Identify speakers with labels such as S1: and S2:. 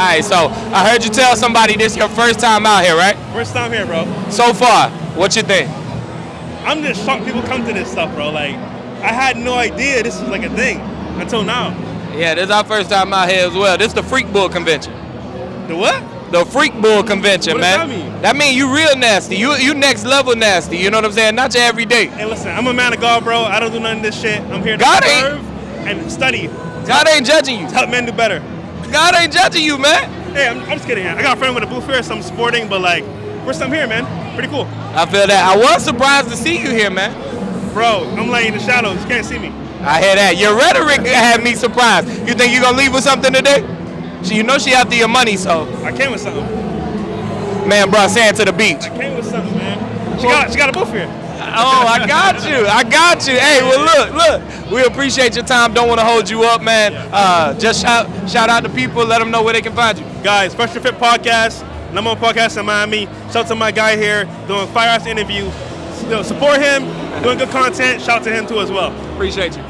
S1: right, so I heard you tell somebody this your first time out here, right?
S2: First time here, bro.
S1: So far, what you think?
S2: I'm just shocked people come to this stuff, bro. Like, I had no idea this was like a thing until now.
S1: Yeah, this is our first time out here as well. This is the Freak Bull Convention.
S2: The what?
S1: The Freak Bull Convention,
S2: What does
S1: man.
S2: that mean?
S1: That mean you real nasty. You you next level nasty. You know what I'm saying? Not your everyday.
S2: Hey, listen, I'm a man of God, bro. I don't do none of this shit. I'm here to
S1: God
S2: serve and study.
S1: God ain't judging you.
S2: Help men do better.
S1: God ain't judging you, man.
S2: Hey, I'm, I'm just kidding. I got a friend with a booth here, so I'm sporting, but like, first time here, man. Pretty cool.
S1: I feel that. I was surprised to see you here, man.
S2: Bro, I'm laying in the shadows. You can't see me.
S1: I hear that. Your rhetoric had me surprised. You think you're gonna leave with something today? She, you know she after your money, so
S2: I came with something.
S1: man brought sand to the beach.
S2: I came with something, man. She got, she got a booth here.
S1: Oh, I got you. I got you. Hey, well, look, look. We appreciate your time. Don't want to hold you up, man. Uh, just shout, shout out to people. Let them know where they can find you.
S2: Guys, Fresh Fit Podcast, number one podcast in Miami. Shout out to my guy here doing firehouse ass interview. You know, support him, doing good content. Shout out to him too as well.
S1: Appreciate you.